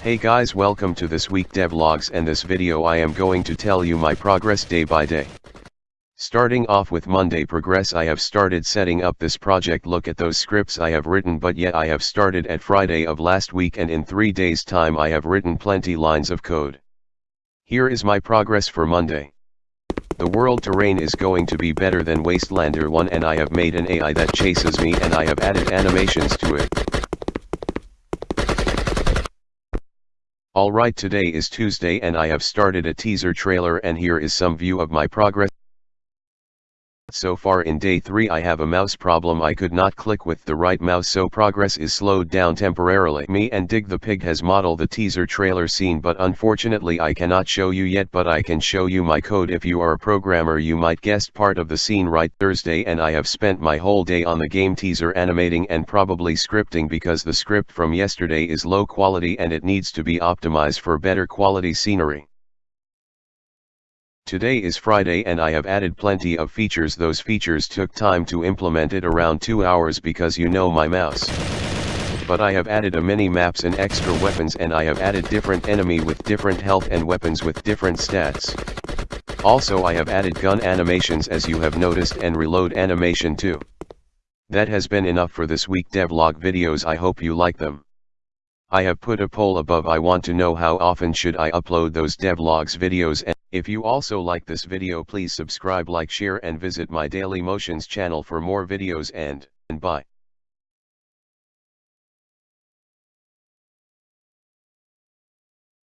Hey guys welcome to this week devlogs and this video I am going to tell you my progress day by day. Starting off with Monday progress I have started setting up this project look at those scripts I have written but yet I have started at Friday of last week and in 3 days time I have written plenty lines of code. Here is my progress for Monday. The world terrain is going to be better than Wastelander 1 and I have made an AI that chases me and I have added animations to it. Alright today is Tuesday and I have started a teaser trailer and here is some view of my progress. So far in day 3 I have a mouse problem I could not click with the right mouse so progress is slowed down temporarily. Me and Dig the Pig has modeled the teaser trailer scene but unfortunately I cannot show you yet but I can show you my code if you are a programmer you might guessed part of the scene right Thursday and I have spent my whole day on the game teaser animating and probably scripting because the script from yesterday is low quality and it needs to be optimized for better quality scenery. Today is Friday and I have added plenty of features those features took time to implement it around 2 hours because you know my mouse. But I have added a mini maps and extra weapons and I have added different enemy with different health and weapons with different stats. Also I have added gun animations as you have noticed and reload animation too. That has been enough for this week devlog videos I hope you like them. I have put a poll above I want to know how often should I upload those devlogs videos and if you also like this video please subscribe like share and visit my Daily Motions channel for more videos and, and bye.